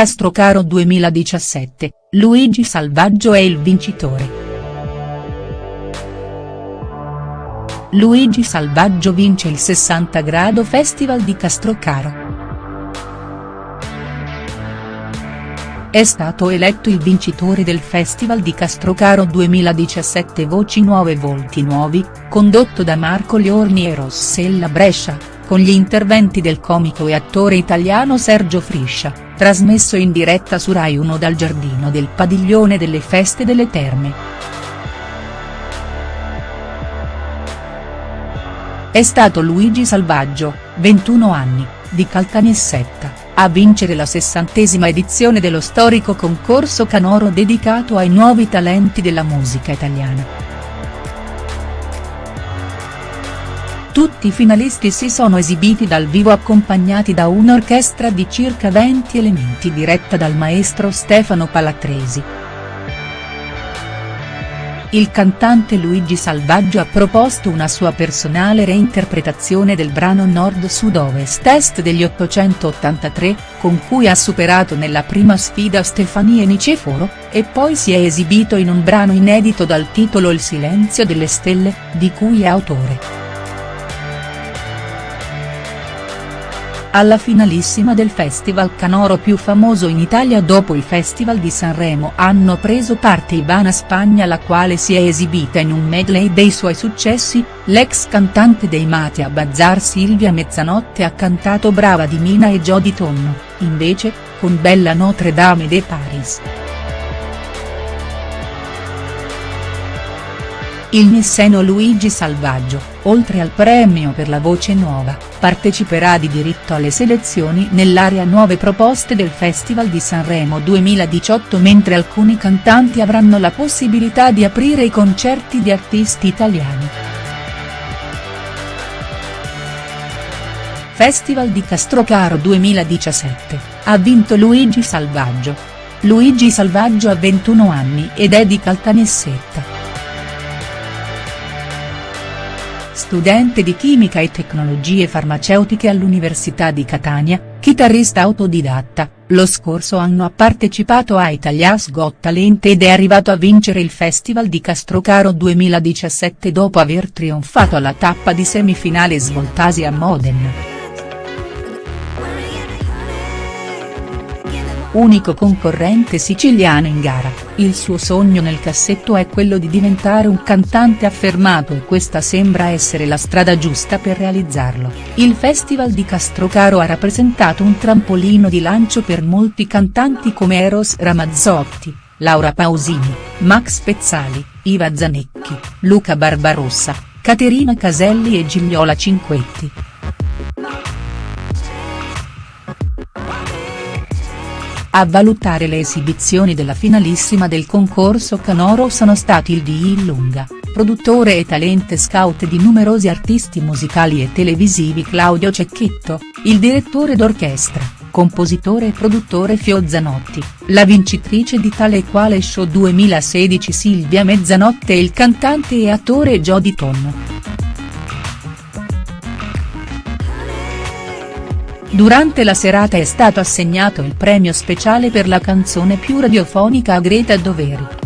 Castrocaro 2017, Luigi Salvaggio è il vincitore. Luigi Salvaggio vince il 60 Grado Festival di Castrocaro. È stato eletto il vincitore del Festival di Castrocaro 2017 Voci Nuove Volti Nuovi, condotto da Marco Liorni e Rossella Brescia, con gli interventi del comico e attore italiano Sergio Friscia, trasmesso in diretta su Rai 1 dal giardino del Padiglione delle Feste delle Terme. È stato Luigi Salvaggio, 21 anni, di Caltanissetta a vincere la sessantesima edizione dello storico concorso canoro dedicato ai nuovi talenti della musica italiana. Tutti i finalisti si sono esibiti dal vivo accompagnati da un'orchestra di circa 20 elementi diretta dal maestro Stefano Palatresi. Il cantante Luigi Salvaggio ha proposto una sua personale reinterpretazione del brano Nord-Sud-Ovest Est degli 883, con cui ha superato nella prima sfida Stefania Niceforo, e poi si è esibito in un brano inedito dal titolo Il silenzio delle stelle, di cui è autore. Alla finalissima del festival canoro più famoso in Italia dopo il Festival di Sanremo hanno preso parte Ivana Spagna la quale si è esibita in un medley dei suoi successi, l'ex cantante dei Mate a Bazar Silvia Mezzanotte ha cantato Brava di Mina e Jody Tonno, invece, con Bella Notre Dame de Paris. Il nisseno Luigi Salvaggio, oltre al premio per la voce nuova, parteciperà di diritto alle selezioni nell'area nuove proposte del Festival di Sanremo 2018 mentre alcuni cantanti avranno la possibilità di aprire i concerti di artisti italiani. Festival di Castrocaro 2017, ha vinto Luigi Salvaggio. Luigi Salvaggio ha 21 anni ed è di Caltanissetta. Studente di chimica e tecnologie farmaceutiche all'Università di Catania, chitarrista autodidatta, lo scorso anno ha partecipato a Italia's Got Talent ed è arrivato a vincere il Festival di Castrocaro 2017 dopo aver trionfato alla tappa di semifinale svoltasi a Modena. Unico concorrente siciliano in gara, il suo sogno nel cassetto è quello di diventare un cantante affermato e questa sembra essere la strada giusta per realizzarlo. Il Festival di Castrocaro ha rappresentato un trampolino di lancio per molti cantanti come Eros Ramazzotti, Laura Pausini, Max Pezzali, Iva Zanecchi, Luca Barbarossa, Caterina Caselli e Gigliola Cinquetti. A valutare le esibizioni della finalissima del concorso canoro sono stati il D. Lunga, produttore e talente scout di numerosi artisti musicali e televisivi Claudio Cecchetto, il direttore d'orchestra, compositore e produttore Fio Zanotti, la vincitrice di tale e quale show 2016 Silvia Mezzanotte e il cantante e attore Jody Tonno. Durante la serata è stato assegnato il premio speciale per la canzone più radiofonica a Greta Doveri.